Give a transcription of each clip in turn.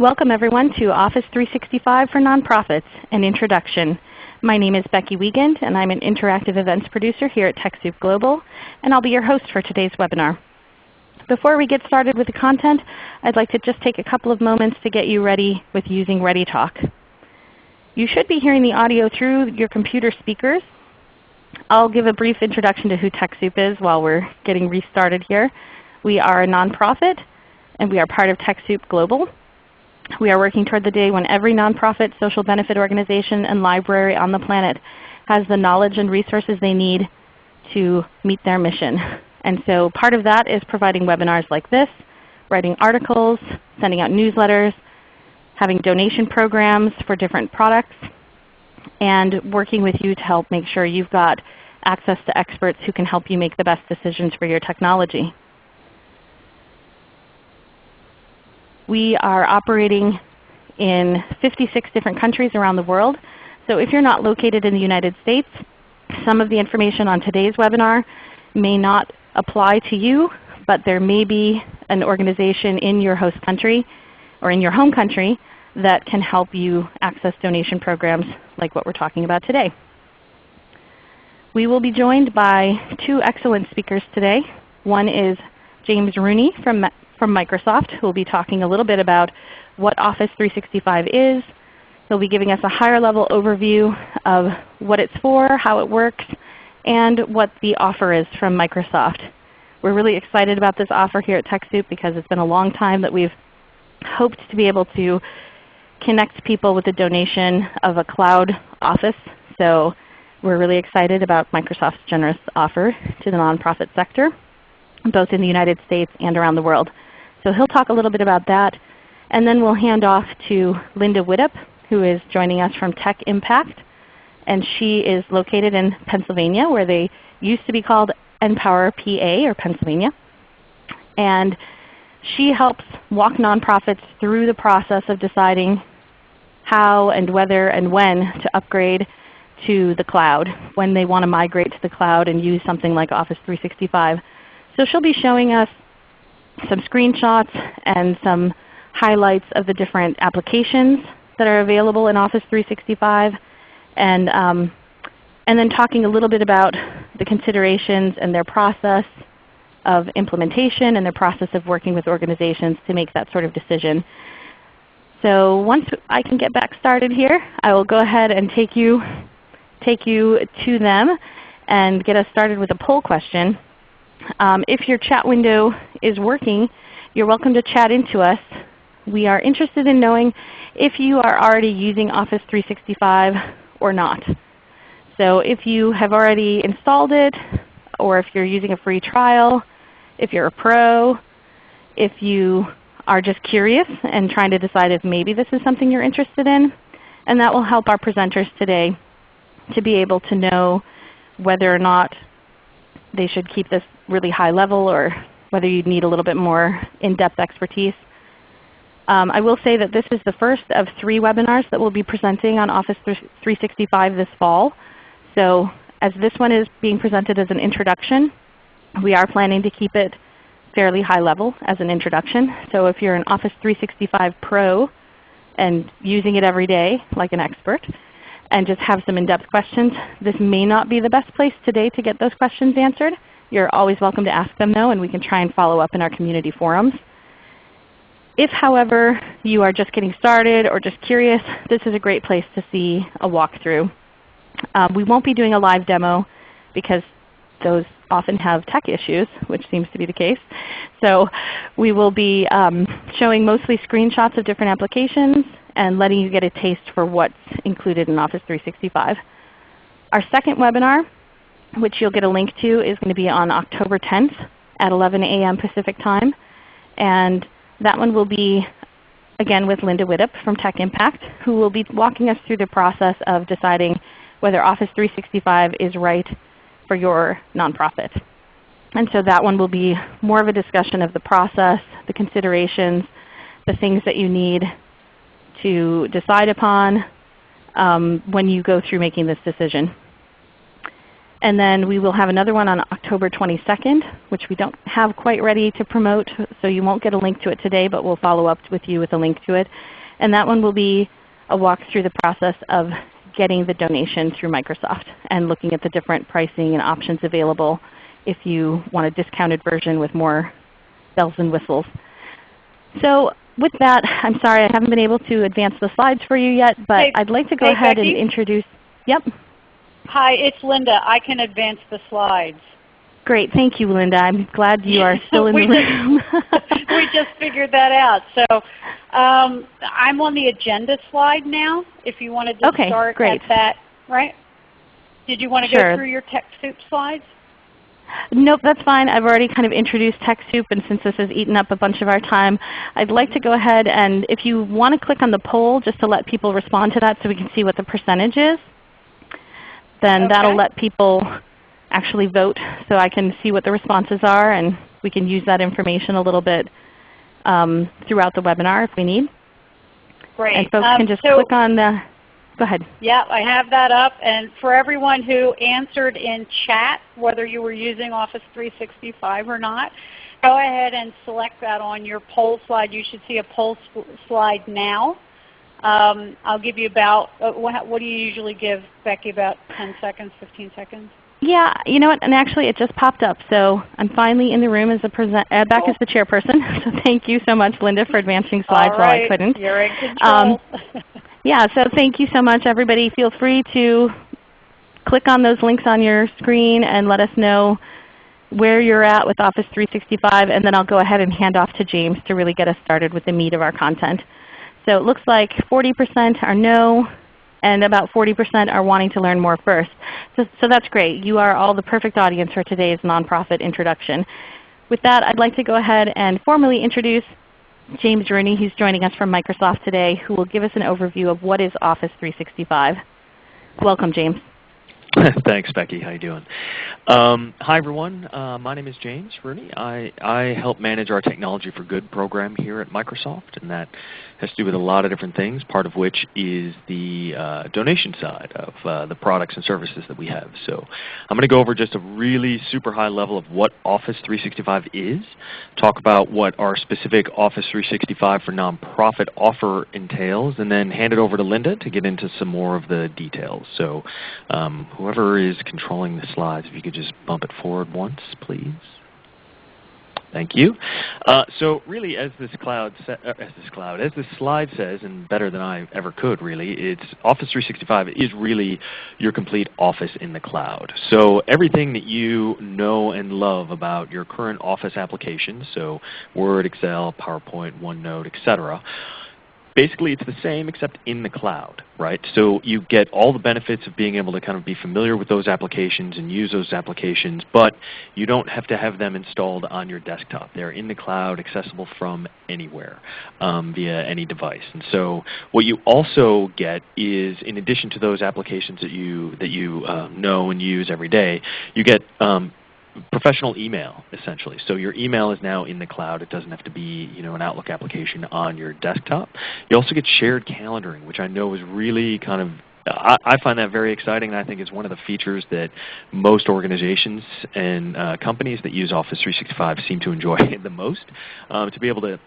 Welcome everyone to Office 365 for Nonprofits, an introduction. My name is Becky Wiegand and I'm an interactive events producer here at TechSoup Global, and I'll be your host for today's webinar. Before we get started with the content, I'd like to just take a couple of moments to get you ready with using ReadyTalk. You should be hearing the audio through your computer speakers. I'll give a brief introduction to who TechSoup is while we're getting restarted here. We are a nonprofit and we are part of TechSoup Global. We are working toward the day when every nonprofit, social benefit organization, and library on the planet has the knowledge and resources they need to meet their mission. And so part of that is providing webinars like this, writing articles, sending out newsletters, having donation programs for different products, and working with you to help make sure you've got access to experts who can help you make the best decisions for your technology. We are operating in 56 different countries around the world. So if you're not located in the United States, some of the information on today's webinar may not apply to you, but there may be an organization in your host country or in your home country that can help you access donation programs like what we're talking about today. We will be joined by two excellent speakers today. One is James Rooney from from Microsoft who will be talking a little bit about what Office 365 is. He'll be giving us a higher level overview of what it's for, how it works, and what the offer is from Microsoft. We're really excited about this offer here at TechSoup because it's been a long time that we've hoped to be able to connect people with a donation of a cloud office. So we're really excited about Microsoft's generous offer to the nonprofit sector, both in the United States and around the world. So he'll talk a little bit about that. And then we'll hand off to Linda Widdop, who is joining us from Tech Impact. And she is located in Pennsylvania, where they used to be called NPower PA or Pennsylvania. And she helps walk nonprofits through the process of deciding how and whether and when to upgrade to the cloud, when they want to migrate to the cloud and use something like Office 365. So she'll be showing us some screenshots and some highlights of the different applications that are available in Office 365 and, um, and then talking a little bit about the considerations and their process of implementation and their process of working with organizations to make that sort of decision. So once I can get back started here, I will go ahead and take you, take you to them and get us started with a poll question. Um, if your chat window is working, you're welcome to chat into us. We are interested in knowing if you are already using Office 365 or not. So if you have already installed it, or if you're using a free trial, if you're a pro, if you are just curious and trying to decide if maybe this is something you're interested in. And that will help our presenters today to be able to know whether or not they should keep this really high level or whether you need a little bit more in-depth expertise. Um, I will say that this is the first of three webinars that we'll be presenting on Office 365 this fall. So as this one is being presented as an introduction, we are planning to keep it fairly high level as an introduction. So if you're an Office 365 Pro and using it every day like an expert, and just have some in-depth questions, this may not be the best place today to get those questions answered. You're always welcome to ask them though, and we can try and follow up in our community forums. If however you are just getting started or just curious, this is a great place to see a walkthrough. Um, we won't be doing a live demo because those often have tech issues, which seems to be the case. So we will be um, showing mostly screenshots of different applications and letting you get a taste for what's included in Office 365. Our second webinar, which you'll get a link to, is going to be on October 10th at 11 a.m. Pacific Time. And that one will be again with Linda Widdop from Tech Impact, who will be walking us through the process of deciding whether Office 365 is right for your nonprofit. And so that one will be more of a discussion of the process, the considerations, the things that you need to decide upon um, when you go through making this decision. And then we will have another one on October 22nd, which we don't have quite ready to promote, so you won't get a link to it today, but we'll follow up with you with a link to it. And that one will be a walk through the process of getting the donation through Microsoft and looking at the different pricing and options available if you want a discounted version with more bells and whistles. So with that, I'm sorry I haven't been able to advance the slides for you yet, but hey, I'd like to go hey, ahead Becky? and introduce. Yep. Hi, it's Linda. I can advance the slides. Great. Thank you, Linda. I'm glad you are still in the room. Just, we just figured that out. So um, I'm on the agenda slide now. If you wanted to Okay, start great. at that, right? Did you want to Sure. go through your TechSoup slides? Nope, that's fine. I've already kind of introduced TechSoup, and since this has eaten up a bunch of our time, I'd like to go ahead and if you want to click on the poll just to let people respond to that so we can see what the percentage is, then that'll let people actually vote so I can see what the responses are and we can use that information a little bit um, throughout the webinar if we need. Great. And folks Um, can just so, click on the, go ahead. Yeah, I have that up. And for everyone who answered in chat, whether you were using Office 365 or not, go ahead and select that on your poll slide. You should see a poll s- slide now. Um, I'll give you about, uh, what, what do you usually give, Becky, about 10 seconds, 15 seconds? Yeah, you know what? And actually, it just popped up. So I'm finally in the room as a present, uh, back as the chairperson. So thank you so much, Linda, for advancing slides while I couldn't. You're in Um, control. Yeah, so thank you so much, everybody. Feel free to click on those links on your screen and let us know where you're at with Office 365, and then I'll go ahead and hand off to James to really get us started with the meat of our content. So it looks like 40% are no, and about 40% are wanting to learn more first. So, so that's great. You are all the perfect audience for today's nonprofit introduction. With that, I'd like to go ahead and formally introduce James Rooney, who's joining us from Microsoft today, who will give us an overview of what is Office 365. Welcome, James. Thanks, Becky. How you doing? Um, hi, everyone. Uh, my name is James Rooney. I, I help manage our Technology for Good program here at Microsoft, and that has to do with a lot of different things, part of which is the uh, donation side of uh, the products and services that we have. So I'm going to go over just a really super high level of what Office 365 is, talk about what our specific Office 365 for nonprofit offer entails, and then hand it over to Linda to get into some more of the details. So um, whoever is controlling the slides, if you could just bump it forward once, please. Thank you. Uh, so really, as this cloud, uh, as this cloud, as this slide says, and better than I ever could, really, it's Office 365 is really your complete Office in the cloud. So everything that you know and love about your current Office applications, so Word, Excel, PowerPoint, OneNote, etc basically it's the same except in the cloud, right? So you get all the benefits of being able to kind of be familiar with those applications and use those applications, but you don't have to have them installed on your desktop. They're in the cloud, accessible from anywhere um, via any device. And so what you also get is, in addition to those applications that you that you uh, know and use every day, you get um, professional email essentially. So your email is now in the cloud. It doesn't have to be you know an Outlook application on your desktop. You also get shared calendaring, which I know is really kind of I, find that very exciting, and I think is one of the features that most organizations and uh, companies that use Office 365 seem to enjoy the most. Um, to be able to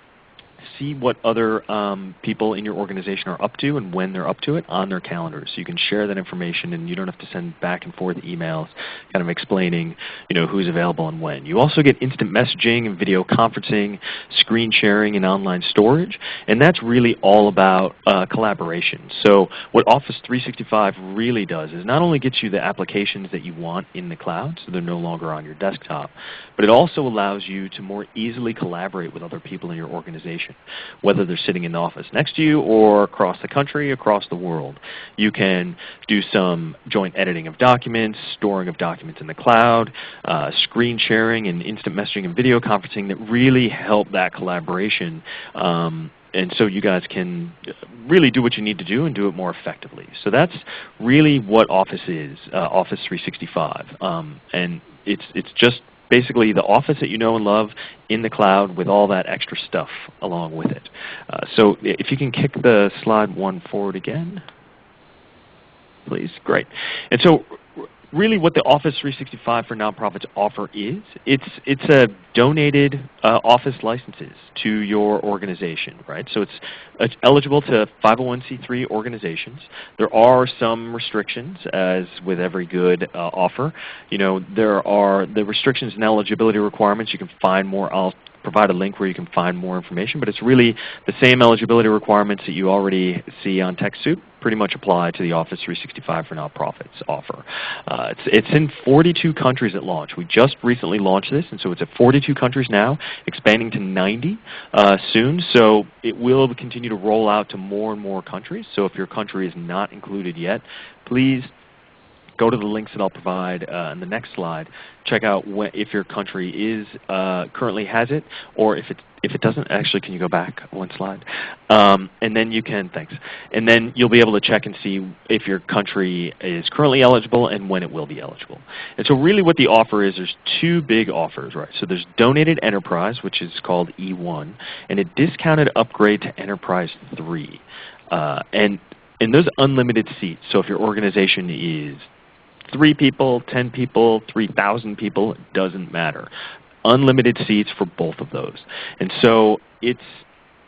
see what other um, people in your organization are up to and when they're up to it on their calendars. So you can share that information and you don't have to send back and forth emails kind of explaining you know, who's available and when. You also get instant messaging and video conferencing, screen sharing, and online storage. And that's really all about uh, collaboration. So what Office 365 really does is not only gets you the applications that you want in the cloud, so they're no longer on your desktop, but it also allows you to more easily collaborate with other people in your organization whether they're sitting in the office next to you or across the country, across the world. You can do some joint editing of documents, storing of documents in the cloud, uh, screen sharing and instant messaging and video conferencing that really help that collaboration um, and so you guys can really do what you need to do and do it more effectively. So that's really what Office is, uh, Office 365. Um, and it's, it's just basically the Office that you know and love in the cloud with all that extra stuff along with it. Uh, so if you can kick the slide one forward again, please. Great. And so really what the Office 365 for Nonprofits offer is, it's, it's a donated uh, Office licenses to your organization, right? So it's, it's eligible to 501c3 organizations. There are some restrictions, as with every good uh, offer. You know, there are the restrictions and eligibility requirements. You can find more. Provide a link where you can find more information, but it's really the same eligibility requirements that you already see on TechSoup pretty much apply to the Office 365 for Nonprofits offer. Uh, it's, it's in 42 countries at launch. We just recently launched this, and so it's at 42 countries now, expanding to 90 uh, soon. So it will continue to roll out to more and more countries. So if your country is not included yet, please go to the links that I'll provide uh, in the next slide. Check out if your country is uh, currently has it, or if it if it doesn't. Actually, can you go back one slide? Um, and then you can thanks. And then you'll be able to check and see if your country is currently eligible and when it will be eligible. And so really, what the offer is, there's two big offers, right? So there's donated enterprise, which is called E1, and a discounted upgrade to Enterprise 3. Uh, and and those unlimited seats. So if your organization is three people, 10 people, 3,000 people, it doesn't matter. Unlimited seats for both of those. And so it's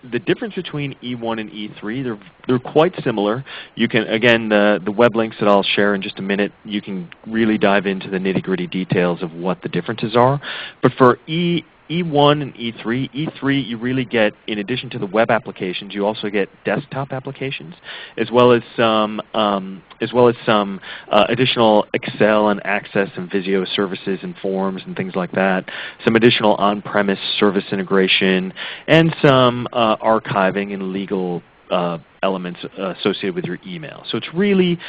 the difference between E1 and E3, they're, they're quite similar. You can, again, the, the web links that I'll share in just a minute, you can really dive into the nitty gritty details of what the differences are. But for E, E1 and E3, E3 you really get, in addition to the web applications, you also get desktop applications, as well as some, um, as well as some uh, additional Excel and Access and Visio services and forms and things like that, some additional on-premise service integration, and some uh, archiving and legal uh, elements uh, associated with your email. So it's really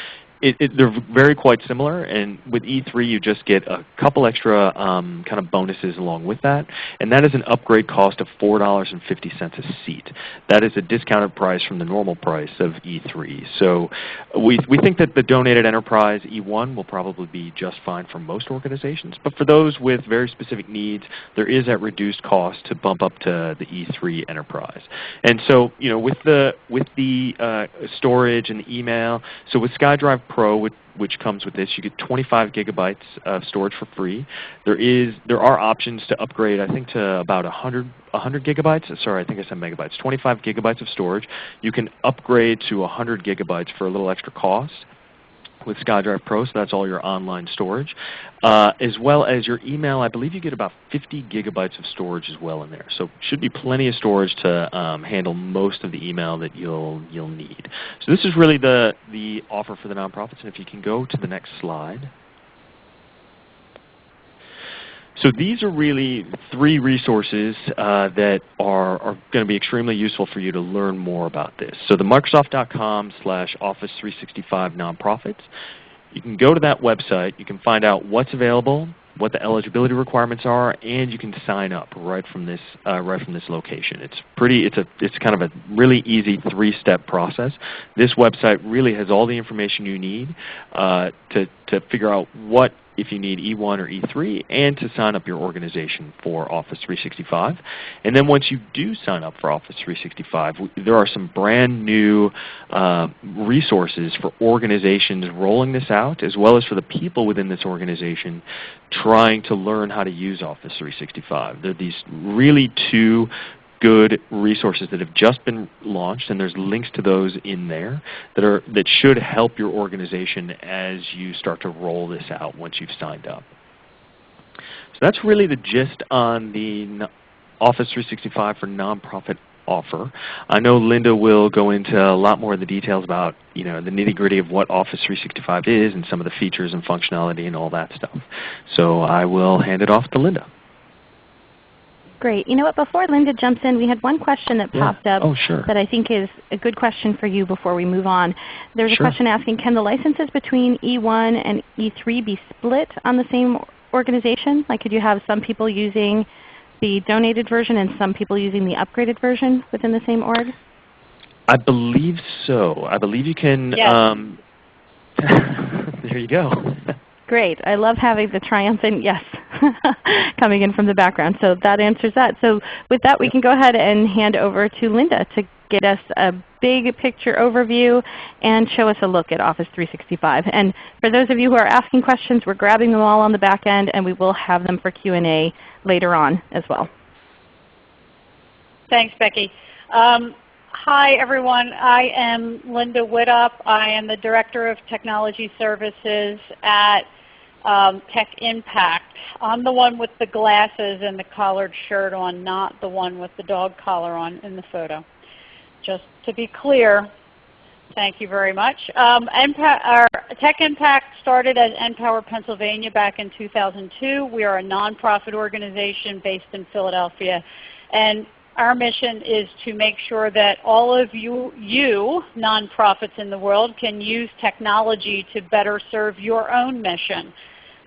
it, it, they're very quite similar, and with E3 you just get a couple extra um, kind of bonuses along with that, and that is an upgrade cost of $4.50 a seat. That is a discounted price from the normal price of E3. So we, we think that the donated enterprise E1 will probably be just fine for most organizations, but for those with very specific needs, there is that reduced cost to bump up to the E3 enterprise. And so you know, with the, with the uh, storage and the email, so with SkyDrive Pro, which, which, comes with this, you get 25 gigabytes of storage for free. There is there are options to upgrade, I think, to about 100 100 gigabytes. Sorry, I think I said megabytes. 25 gigabytes of storage. You can upgrade to 100 gigabytes for a little extra cost with SkyDrive Pro, so that's all your online storage, uh, as well as your email. I believe you get about 50 gigabytes of storage as well in there, so should be plenty of storage to um, handle most of the email that you'll you'll need. So this is really the the offer for the nonprofits, and if you can go to the next slide. So these are really three resources uh, that are, are going to be extremely useful for you to learn more about this. So the Microsoft.com slash Office 365 nonprofits, you can go to that website. You can find out what's available, what the eligibility requirements are, and you can sign up right from this uh, right from this location. It's pretty. It's a. It's kind of a really easy three-step process. This website really has all the information you need uh, to to figure out what if you need E1 or E3, and to sign up your organization for Office 365. And then once you do sign up for Office 365, there are some brand new uh, resources for organizations rolling this out, as well as for the people within this organization trying to learn how to use Office 365. There are these really two good resources that have just been launched, and there's links to those in there that are that should help your organization as you start to roll this out once you've signed up. So that's really the gist on the Office 365 for nonprofit offer. I know Linda will go into a lot more of the details about you know the nitty gritty of what Office 365 is and some of the features and functionality and all that stuff. So I will hand it off to Linda. Great. You know what, before Linda jumps in, we had one question that popped up oh, sure. that I think is a good question for you before we move on. There's sure. a question asking, can the licenses between E1 and E3 be split on the same organization? Like could you have some people using the donated version and some people using the upgraded version within the same org? I believe so. I believe you can. Yes. Um, there you go. Great. I love having the triumphant yes coming in from the background. So that answers that. So with that, we can go ahead and hand over to Linda to get us a big picture overview, and show us a look at Office 365. And for those of you who are asking questions, we're grabbing them all on the back end, and we will have them for Q&A later on as well. Thanks, Becky. Um, hi, everyone. I am Linda Widdop. I am the Director of Technology Services at um, Tech Impact. I'm the one with the glasses and the collared shirt on, not the one with the dog collar on in the photo. Just to be clear, thank you very much. Um, Tech Impact started as NPower Pennsylvania back in 2002. We are a nonprofit organization based in Philadelphia. And our mission is to make sure that all of you, you nonprofits in the world can use technology to better serve your own mission.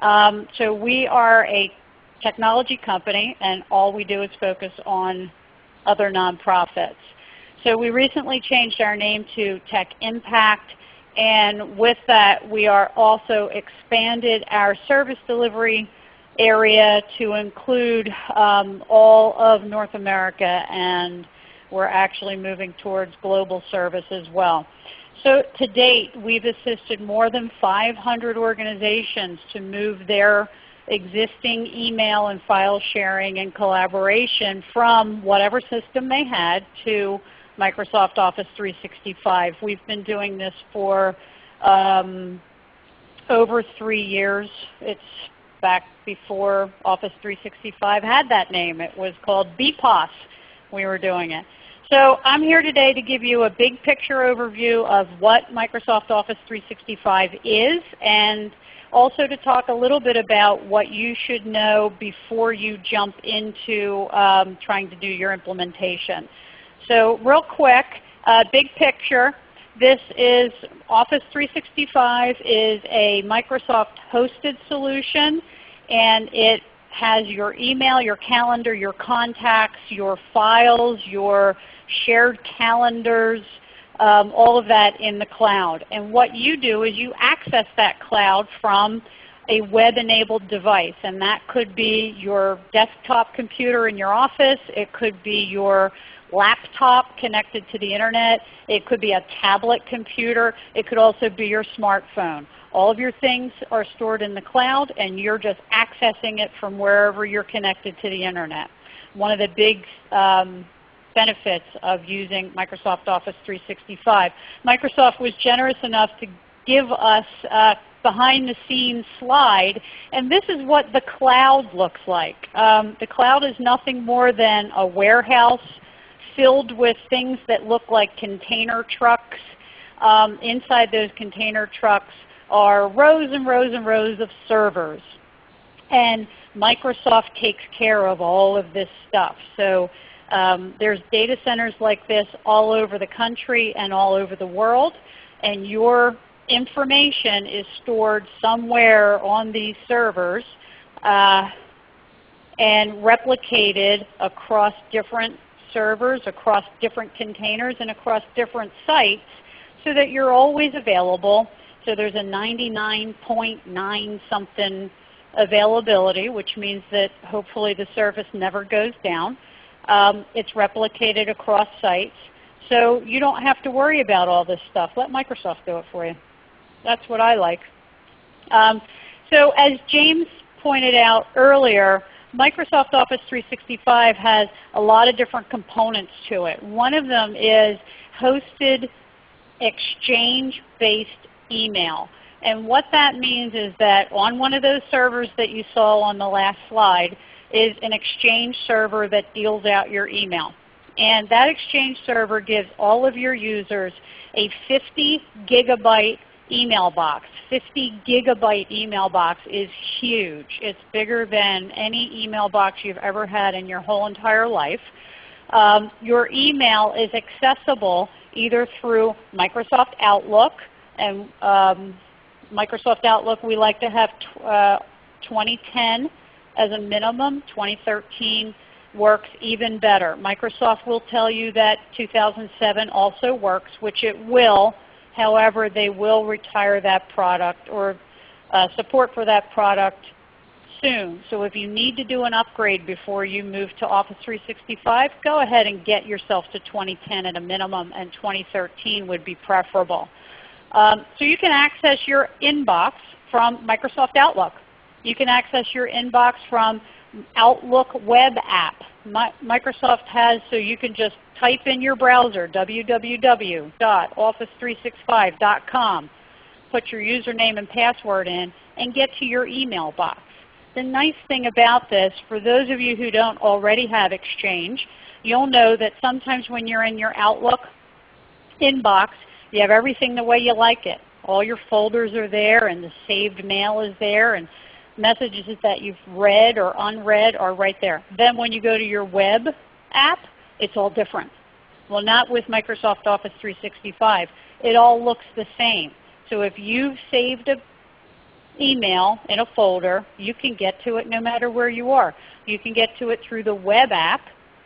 Um, so we are a technology company and all we do is focus on other nonprofits. So we recently changed our name to Tech Impact and with that we are also expanded our service delivery area to include um, all of North America and we're actually moving towards global service as well. So to date, we've assisted more than 500 organizations to move their existing email and file sharing and collaboration from whatever system they had to Microsoft Office 365. We've been doing this for um, over three years. It's back before Office 365 had that name. It was called BPOS. We were doing it. So I'm here today to give you a big picture overview of what Microsoft Office 365 is and also to talk a little bit about what you should know before you jump into um, trying to do your implementation. So real quick, uh, big picture. This is Office 365 is a Microsoft hosted solution and it has your email, your calendar, your contacts, your files, your shared calendars, um, all of that in the cloud. And what you do is you access that cloud from a web-enabled device. And that could be your desktop computer in your office. It could be your laptop connected to the Internet. It could be a tablet computer. It could also be your smartphone. All of your things are stored in the cloud and you're just accessing it from wherever you're connected to the Internet. One of the big um, benefits of using Microsoft Office 365. Microsoft was generous enough to give us a behind the scenes slide and this is what the cloud looks like. Um, the cloud is nothing more than a warehouse filled with things that look like container trucks. Um, inside those container trucks are rows and rows and rows of servers. And Microsoft takes care of all of this stuff. So um, there's data centers like this all over the country and all over the world. And your information is stored somewhere on these servers uh, and replicated across different servers, across different containers, and across different sites so that you're always available so there's a 99.9 something availability, which means that hopefully the service never goes down. Um, it's replicated across sites. So you don't have to worry about all this stuff. Let Microsoft do it for you. That's what I like. Um, so as James pointed out earlier, Microsoft Office 365 has a lot of different components to it. One of them is hosted exchange-based email. And what that means is that on one of those servers that you saw on the last slide is an Exchange server that deals out your email. And that Exchange server gives all of your users a 50 gigabyte email box. 50 gigabyte email box is huge. It's bigger than any email box you've ever had in your whole entire life. Um, your email is accessible either through Microsoft Outlook, and um, Microsoft Outlook, we like to have uh, 2010 as a minimum. 2013 works even better. Microsoft will tell you that 2007 also works, which it will. However, they will retire that product or uh, support for that product soon. So if you need to do an upgrade before you move to Office 365, go ahead and get yourself to 2010 at a minimum, and 2013 would be preferable. Um, so you can access your inbox from Microsoft Outlook. You can access your inbox from Outlook web app. Microsoft has so you can just type in your browser www.office365.com, put your username and password in, and get to your email box. The nice thing about this, for those of you who don't already have Exchange, you'll know that sometimes when you're in your Outlook inbox, you have everything the way you like it. All your folders are there and the saved mail is there and messages that you've read or unread are right there. Then when you go to your web app, it's all different. Well, not with Microsoft Office 365. It all looks the same. So if you've saved an email in a folder, you can get to it no matter where you are. You can get to it through the web app,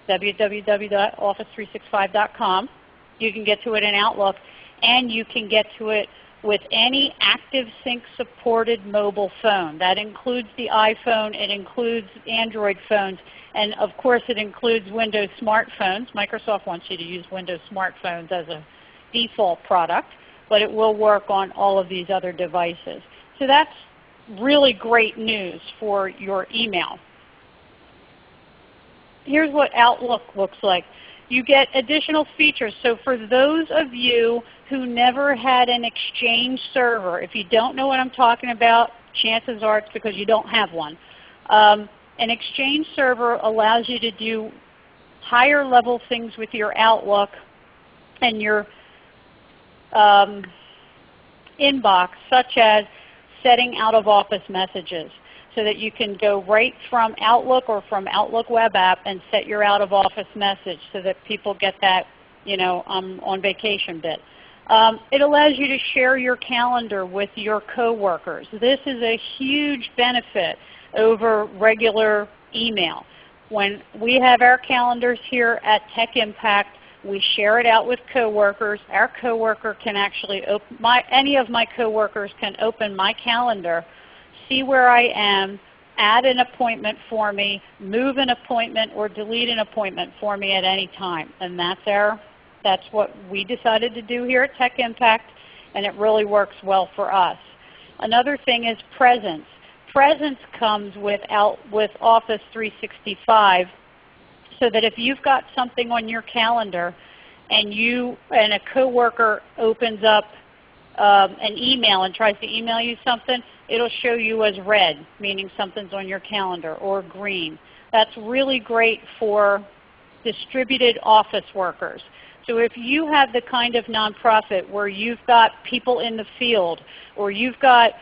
www.office365.com. You can get to it in Outlook, and you can get to it with any ActiveSync supported mobile phone. That includes the iPhone, it includes Android phones, and of course it includes Windows smartphones. Microsoft wants you to use Windows smartphones as a default product, but it will work on all of these other devices. So that's really great news for your email. Here's what Outlook looks like. You get additional features. So for those of you who never had an Exchange server. If you don't know what I'm talking about, chances are it's because you don't have one. Um, an Exchange server allows you to do higher level things with your Outlook and your um, inbox, such as setting out of office messages so that you can go right from Outlook or from Outlook web app and set your out of office message so that people get that you know, um, on vacation bit. Um, it allows you to share your calendar with your coworkers. This is a huge benefit over regular email. When we have our calendars here at Tech Impact, we share it out with coworkers. Our coworker can actually open my any of my coworkers can open my calendar, see where I am, add an appointment for me, move an appointment or delete an appointment for me at any time. And that's our that's what we decided to do here at Tech Impact, and it really works well for us. Another thing is presence. Presence comes with, out, with Office 365 so that if you've got something on your calendar and you and a coworker opens up um, an email and tries to email you something, it'll show you as red, meaning something's on your calendar, or green. That's really great for distributed office workers. So if you have the kind of nonprofit where you've got people in the field or you've got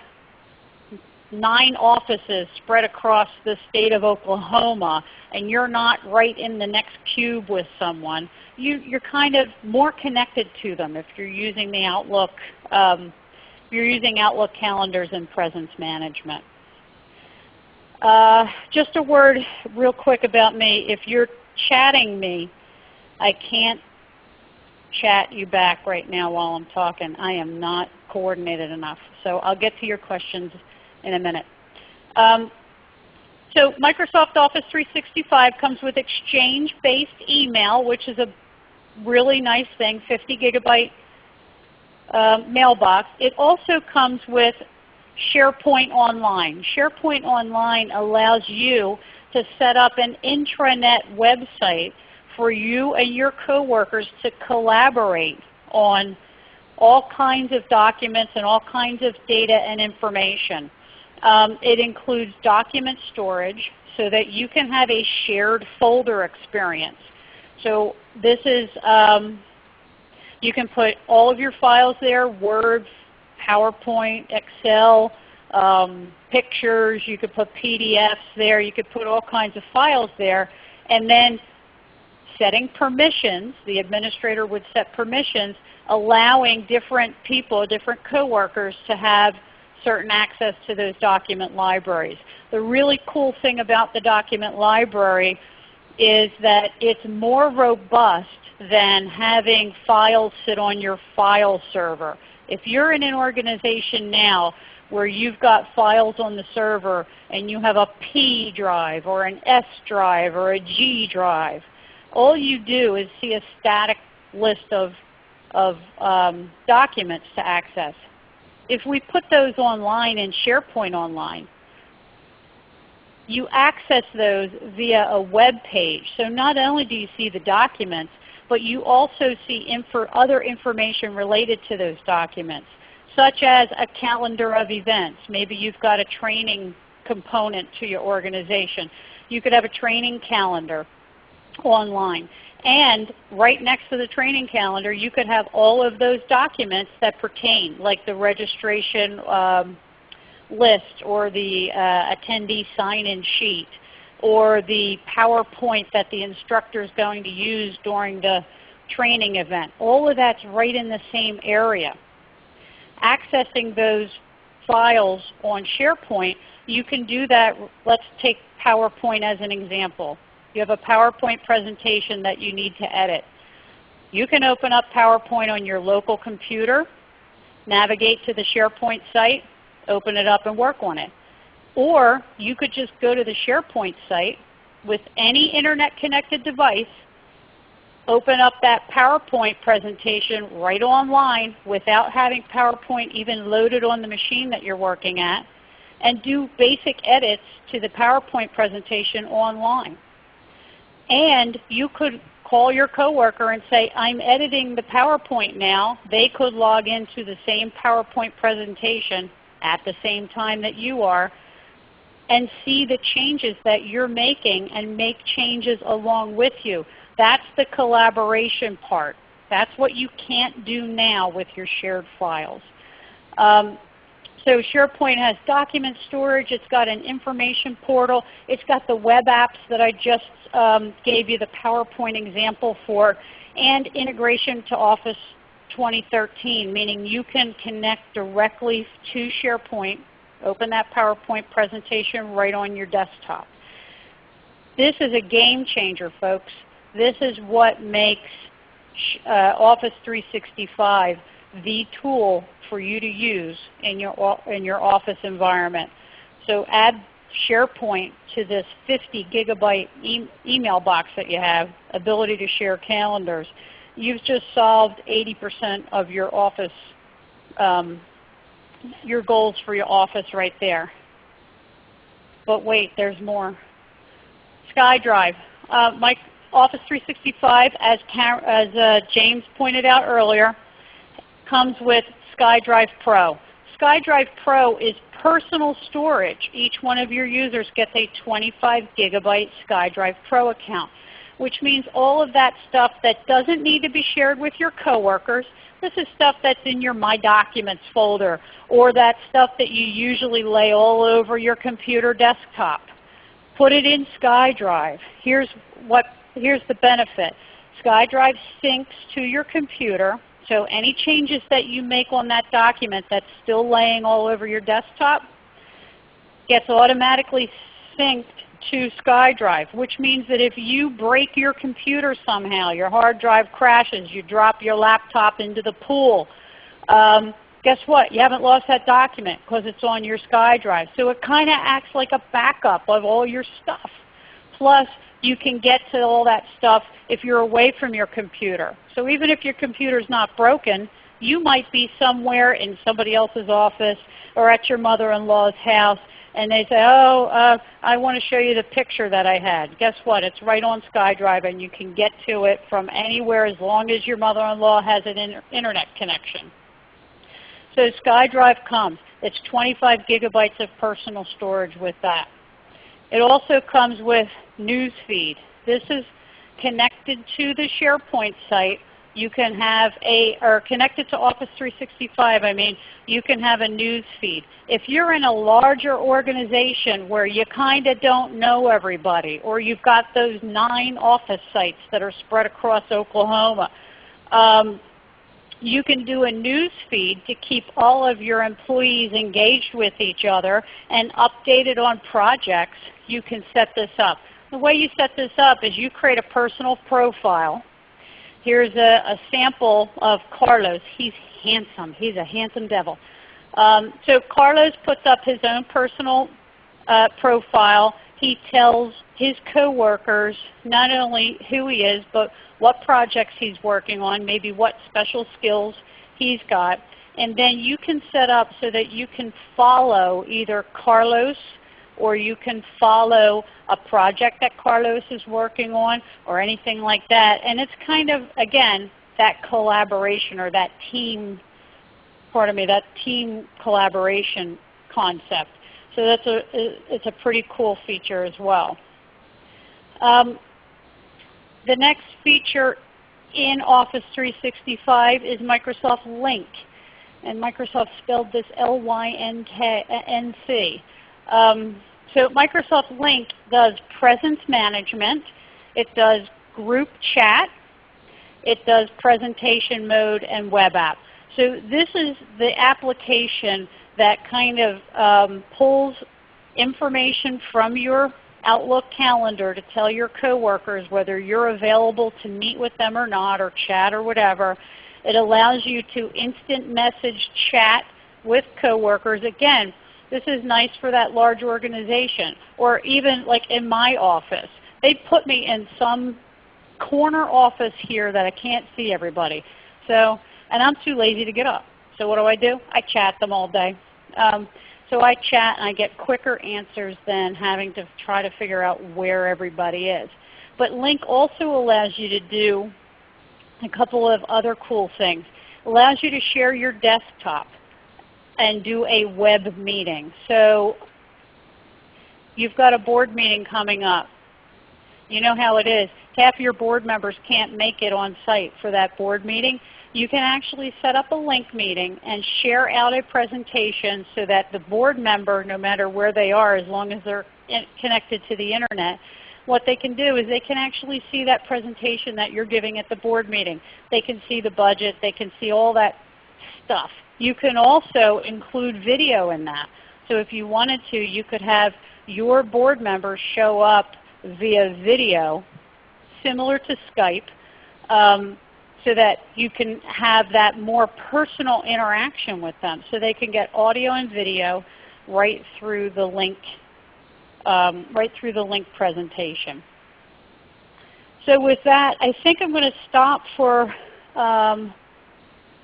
nine offices spread across the state of Oklahoma and you're not right in the next cube with someone, you, are kind of more connected to them if you're using the Outlook, um, you're using Outlook calendars and presence management. Uh, just a word real quick about me. If you're chatting me, I can't chat you back right now while I'm talking. I am not coordinated enough. So I'll get to your questions in a minute. Um, so Microsoft Office 365 comes with Exchange-based email, which is a really nice thing, 50 gigabyte uh, mailbox. It also comes with SharePoint Online. SharePoint Online allows you to set up an intranet website for you and your coworkers to collaborate on all kinds of documents and all kinds of data and information. Um, it includes document storage so that you can have a shared folder experience. So this is, um, you can put all of your files there, Word, PowerPoint, Excel, um, pictures, you could put PDFs there, you could put all kinds of files there, and then setting permissions, the administrator would set permissions, allowing different people, different coworkers to have certain access to those document libraries. The really cool thing about the document library is that it's more robust than having files sit on your file server. If you're in an organization now where you've got files on the server and you have a P drive or an S drive or a G drive. All you do is see a static list of, of um, documents to access. If we put those online in SharePoint Online, you access those via a web page. So not only do you see the documents, but you also see info, other information related to those documents, such as a calendar of events. Maybe you've got a training component to your organization. You could have a training calendar online. And right next to the training calendar, you could have all of those documents that pertain, like the registration um, list or the uh, attendee sign-in sheet or the PowerPoint that the instructor is going to use during the training event. All of that's right in the same area. Accessing those files on SharePoint, you can do that. Let's take PowerPoint as an example. You have a PowerPoint presentation that you need to edit. You can open up PowerPoint on your local computer, navigate to the SharePoint site, open it up and work on it. Or you could just go to the SharePoint site with any Internet connected device, open up that PowerPoint presentation right online without having PowerPoint even loaded on the machine that you're working at, and do basic edits to the PowerPoint presentation online. And you could call your coworker and say, I'm editing the PowerPoint now. They could log into the same PowerPoint presentation at the same time that you are and see the changes that you're making and make changes along with you. That's the collaboration part. That's what you can't do now with your shared files. Um, so SharePoint has document storage. It's got an information portal. It's got the web apps that I just um, gave you the PowerPoint example for, and integration to Office 2013, meaning you can connect directly to SharePoint, open that PowerPoint presentation right on your desktop. This is a game changer, folks. This is what makes uh, Office 365 the tool for you to use in your, in your Office environment. So add SharePoint to this 50 gigabyte e email box that you have, ability to share calendars you've just solved 80% of your office, um, your goals for your office right there. But wait, there's more. SkyDrive. Uh, my Office 365, as, as uh, James pointed out earlier, comes with SkyDrive Pro. SkyDrive Pro is personal storage. Each one of your users gets a 25 gigabyte SkyDrive Pro account which means all of that stuff that doesn't need to be shared with your coworkers. This is stuff that's in your My Documents folder or that stuff that you usually lay all over your computer desktop. Put it in SkyDrive. Here's, what, here's the benefit. SkyDrive syncs to your computer, so any changes that you make on that document that's still laying all over your desktop gets automatically synced to SkyDrive, which means that if you break your computer somehow, your hard drive crashes, you drop your laptop into the pool, um, guess what? You haven't lost that document because it's on your SkyDrive. So it kind of acts like a backup of all your stuff. Plus, you can get to all that stuff if you're away from your computer. So even if your computer is not broken, you might be somewhere in somebody else's office or at your mother-in-law's house and they say, oh, uh, I want to show you the picture that I had. Guess what? It's right on SkyDrive and you can get to it from anywhere as long as your mother-in-law has an inter internet connection. So SkyDrive comes. It's 25 gigabytes of personal storage with that. It also comes with Newsfeed. This is connected to the SharePoint site you can have a, or connected to Office 365, I mean, you can have a news feed. If you're in a larger organization where you kind of don't know everybody, or you've got those nine office sites that are spread across Oklahoma, um, you can do a news feed to keep all of your employees engaged with each other and updated on projects. You can set this up. The way you set this up is you create a personal profile Here's a, a sample of Carlos. He's handsome. He's a handsome devil. Um, so Carlos puts up his own personal uh, profile. He tells his coworkers not only who he is, but what projects he's working on, maybe what special skills he's got. And then you can set up so that you can follow either Carlos or you can follow a project that Carlos is working on or anything like that. And it's kind of, again, that collaboration or that team, pardon me, that team collaboration concept. So that's a, it's a pretty cool feature as well. Um, the next feature in Office 365 is Microsoft Lync. And Microsoft spelled this L-Y-N-C. Um, so Microsoft Lync does presence management. It does group chat. It does presentation mode and web app. So this is the application that kind of um, pulls information from your Outlook calendar to tell your coworkers whether you're available to meet with them or not or chat or whatever. It allows you to instant message chat with coworkers. Again, this is nice for that large organization. Or even like in my office. They put me in some corner office here that I can't see everybody. So, and I'm too lazy to get up. So what do I do? I chat them all day. Um, so I chat and I get quicker answers than having to try to figure out where everybody is. But Lync also allows you to do a couple of other cool things. Allows you to share your desktop and do a web meeting. So you've got a board meeting coming up. You know how it is. Half your board members can't make it on site for that board meeting you can actually set up a Lync meeting and share out a presentation so that the board member, no matter where they are, as long as they're connected to the Internet, what they can do is they can actually see that presentation that you're giving at the board meeting. They can see the budget. They can see all that stuff. You can also include video in that. So if you wanted to, you could have your board members show up via video, similar to Skype, um, so that you can have that more personal interaction with them. So they can get audio and video right through the Lync, um, right through the Lync presentation. So with that, I think I'm going to stop for um,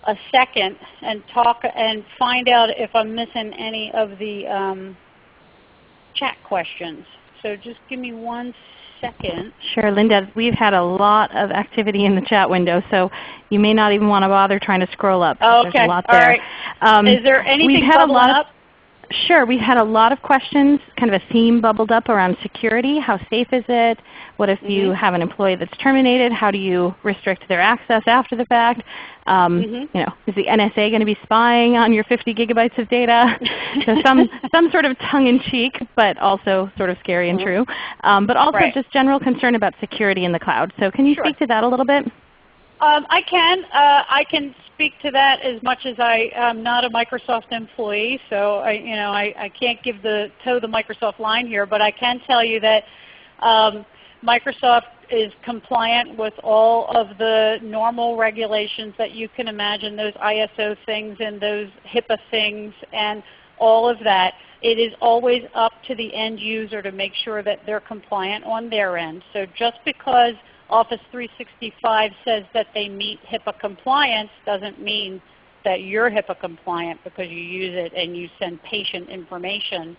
a second and talk and find out if I'm missing any of the um, chat questions. So just give me one second. Sure, Linda. We've had a lot of activity in the chat window, so you may not even want to bother trying to scroll up. Okay. There's a lot there. All right. Um, Is there anything we've had a lot up? Sure. We've had a lot of questions, kind of a theme bubbled up around security. How safe is it? What if mm -hmm. you mm-hmm. have an employee that's terminated? How do you restrict their access after the fact? Um, mm -hmm. You know, is the NSA going to be spying on your 50 gigabytes of data? so some, some sort of tongue-in-cheek, but also sort of scary and mm -hmm. true. Um, but also right. just general concern about security in the cloud. So can you sure. speak to that a little bit? Um, I can. Uh, I can speak to that as much as I am not a Microsoft employee, so I, you know, I, I can't give the toe the Microsoft line here, but I can tell you that um, Microsoft is compliant with all of the normal regulations that you can imagine, those ISO things and those HIPAA things and all of that. It is always up to the end user to make sure that they're compliant on their end. So just because Office 365 says that they meet HIPAA compliance doesn't mean that you're HIPAA compliant because you use it and you send patient information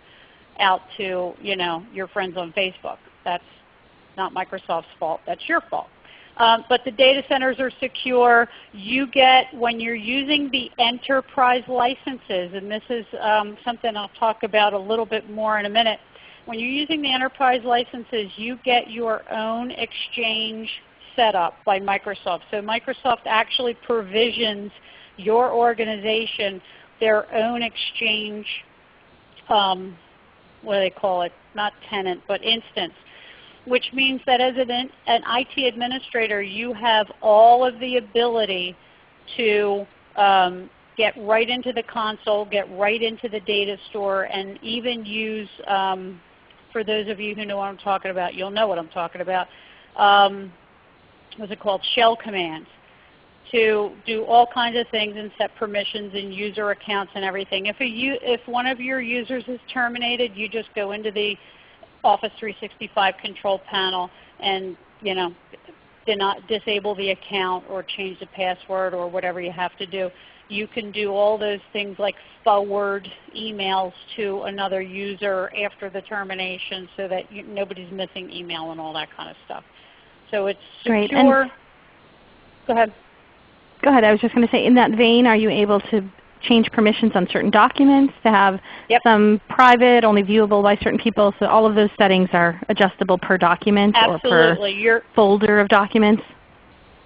out to you know, your friends on Facebook. That's not Microsoft's fault. That's your fault. Um, but the data centers are secure. You get, when you're using the enterprise licenses, and this is um, something I'll talk about a little bit more in a minute. When you're using the enterprise licenses, you get your own exchange set up by Microsoft. So Microsoft actually provisions your organization their own exchange, um, what do they call it, not tenant, but instance which means that as an, an IT administrator, you have all of the ability to um, get right into the console, get right into the data store, and even use, um, for those of you who know what I'm talking about, you'll know what I'm talking about, um, what's it called, shell commands. to do all kinds of things and set permissions and user accounts and everything. If, a, if one of your users is terminated, you just go into the Office 365 control panel and you know, not disable the account or change the password or whatever you have to do. You can do all those things like forward emails to another user after the termination so that you, nobody's missing email and all that kind of stuff. So it's secure. Great. And Go ahead. Go ahead. I was just going to say, in that vein, are you able to change permissions on certain documents to have yep. some private, only viewable by certain people? So all of those settings are adjustable per document Absolutely. or per You're, folder of documents?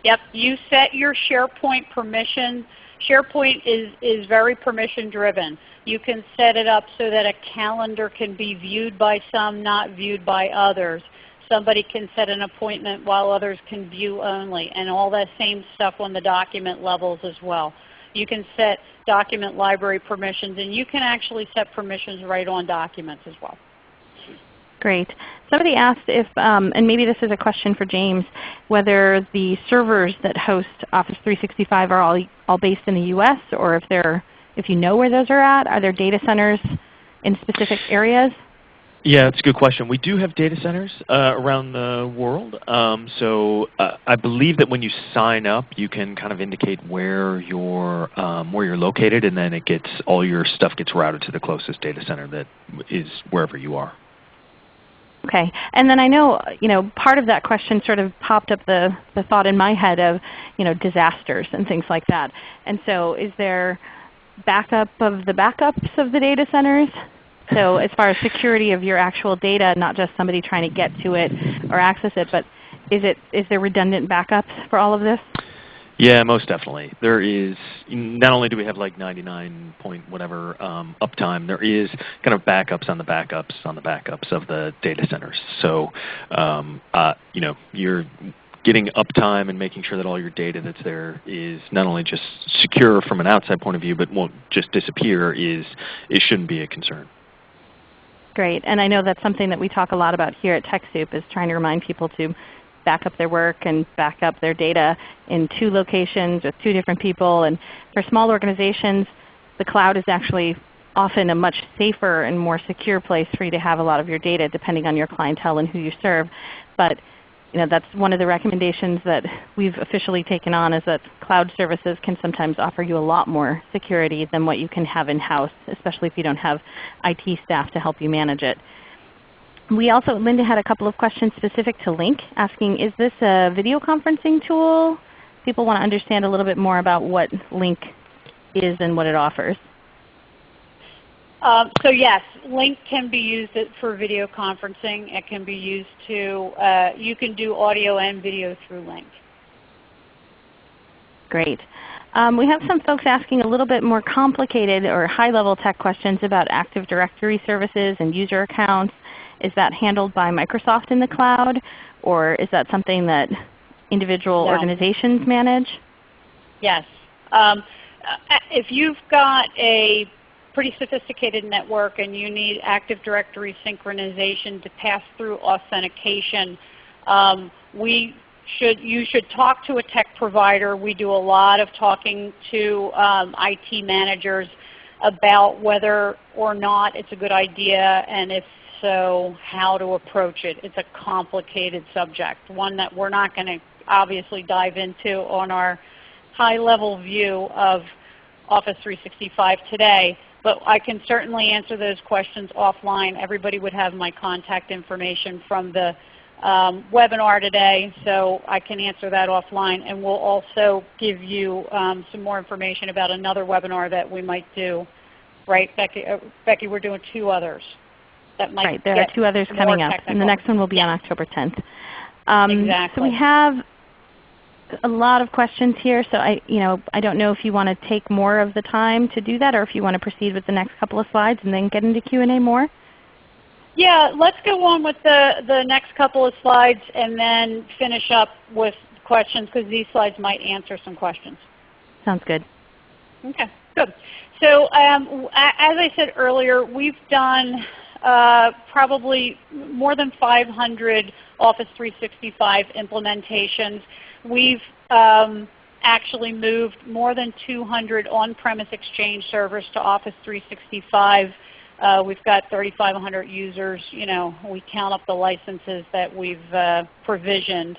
Yep. You set your SharePoint permission. SharePoint is, is very permission driven. You can set it up so that a calendar can be viewed by some, not viewed by others. Somebody can set an appointment while others can view only, and all that same stuff on the document levels as well. You can set document library permissions, and you can actually set permissions right on documents as well. Great. Somebody asked if, um, and maybe this is a question for James, whether the servers that host Office 365 are all, all based in the U.S. or if, they're, if you know where those are at. Are there data centers in specific areas? Yeah, that's a good question. We do have data centers uh, around the world. Um, so uh, I believe that when you sign up, you can kind of indicate where you're um, where you're located, and then it gets all your stuff gets routed to the closest data center that is wherever you are. Okay, and then I know you know part of that question sort of popped up the the thought in my head of you know disasters and things like that. And so, is there backup of the backups of the data centers? So as far as security of your actual data, not just somebody trying to get to it or access it, but is, it, is there redundant backups for all of this? Yeah, most definitely. There is, not only do we have like 99 point whatever um, uptime, there is kind of backups on the backups on the backups of the data centers. So, um, uh, you know, you're getting uptime and making sure that all your data that's there is not only just secure from an outside point of view, but won't just disappear is, it shouldn't be a concern. Great. And I know that's something that we talk a lot about here at TechSoup is trying to remind people to back up their work and back up their data in two locations with two different people. And for small organizations, the cloud is actually often a much safer and more secure place for you to have a lot of your data depending on your clientele and who you serve. But you know, that's one of the recommendations that we've officially taken on is that cloud services can sometimes offer you a lot more security than what you can have in-house, especially if you don't have IT staff to help you manage it. We also, Linda had a couple of questions specific to Lync asking is this a video conferencing tool? People want to understand a little bit more about what Lync is and what it offers. Um, so yes, Lync can be used for video conferencing. It can be used to, uh, you can do audio and video through Lync. Great. Um, we have some folks asking a little bit more complicated or high-level tech questions about Active Directory services and user accounts. Is that handled by Microsoft in the cloud, or is that something that individual no. organizations manage? Yes. Um, uh, if you've got a pretty sophisticated network and you need Active Directory synchronization to pass through authentication, um, we should, you should talk to a tech provider. We do a lot of talking to um, IT managers about whether or not it's a good idea and if so, how to approach it. It's a complicated subject, one that we're not going to obviously dive into on our high-level view of Office 365 today. But I can certainly answer those questions offline. Everybody would have my contact information from the um, webinar today, so I can answer that offline. And we'll also give you um, some more information about another webinar that we might do. Right, Becky? Uh, Becky, we're doing two others. That might right, there are two others coming up, technical. and the next one will be on October 10th. Um, exactly. So we have a lot of questions here, so I, you know, I don't know if you want to take more of the time to do that or if you want to proceed with the next couple of slides and then get into Q&A more. Yeah, let's go on with the, the next couple of slides and then finish up with questions because these slides might answer some questions. Sounds good. Okay, good. So um, as I said earlier, we've done uh, probably more than 500 Office 365 implementations. We've um, actually moved more than 200 on-premise Exchange servers to Office 365. Uh, we've got 3,500 users. You know, we count up the licenses that we've uh, provisioned.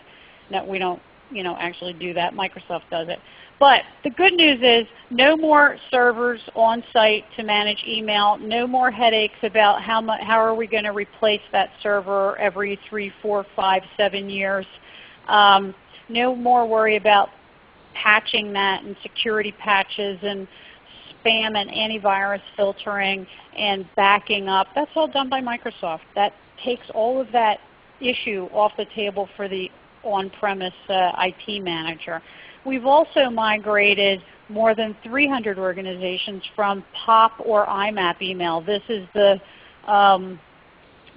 That we don't, you know, actually do that. Microsoft does it. But the good news is no more servers on site to manage email, no more headaches about how, much, how are we going to replace that server every three, four, five, seven years. Um, no more worry about patching that and security patches and spam and antivirus filtering and backing up. That's all done by Microsoft. That takes all of that issue off the table for the on-premise uh, IT manager. We've also migrated more than 300 organizations from POP or IMAP email. This is the, um,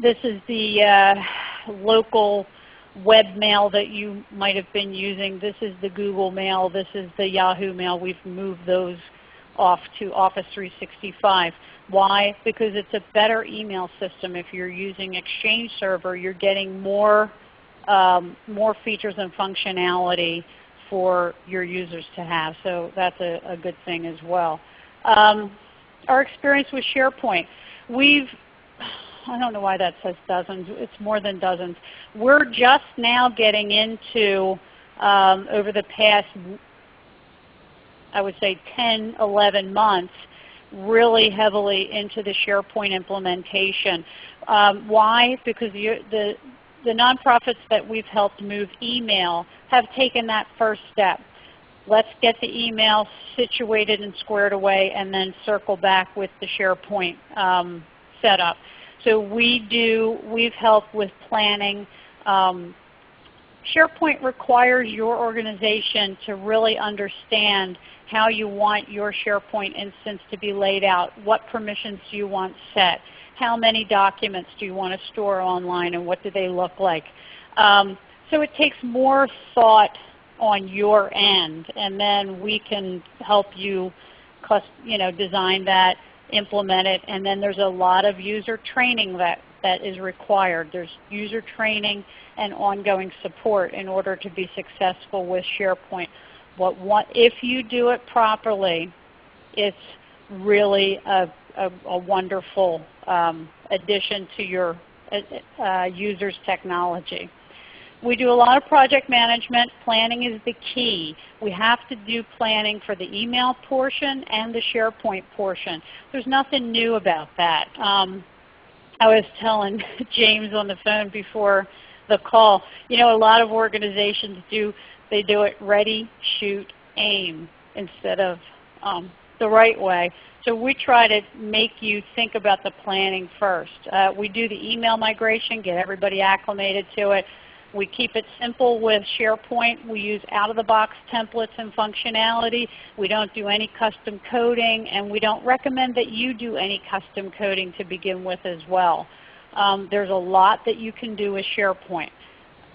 this is the uh, local web mail that you might have been using. This is the Google Mail. This is the Yahoo Mail. We've moved those off to Office 365. Why? Because it's a better email system. If you're using Exchange Server, you're getting more, um, more features and functionality for your users to have. So that's a, a good thing as well. Um, our experience with SharePoint. We've I don't know why that says dozens. It's more than dozens. We're just now getting into, um, over the past, I would say 10, 11 months, really heavily into the SharePoint implementation. Um, why? Because the, the nonprofits that we've helped move email have taken that first step. Let's get the email situated and squared away and then circle back with the SharePoint um, setup. So we do, we've helped with planning. Um, SharePoint requires your organization to really understand how you want your SharePoint instance to be laid out. What permissions do you want set? How many documents do you want to store online and what do they look like? Um, so it takes more thought on your end and then we can help you you know, design that implement it. And then there's a lot of user training that, that is required. There's user training and ongoing support in order to be successful with SharePoint. What, what, if you do it properly, it's really a, a, a wonderful um, addition to your uh, uh users' technology. We do a lot of project management. Planning is the key. We have to do planning for the email portion and the SharePoint portion. There's nothing new about that. Um, I was telling James on the phone before the call, you know a lot of organizations do, they do it ready, shoot, aim instead of um, the right way. So we try to make you think about the planning first. Uh, we do the email migration, get everybody acclimated to it. We keep it simple with SharePoint. We use out-of-the-box templates and functionality. We don't do any custom coding, and we don't recommend that you do any custom coding to begin with as well. Um, there's a lot that you can do with SharePoint.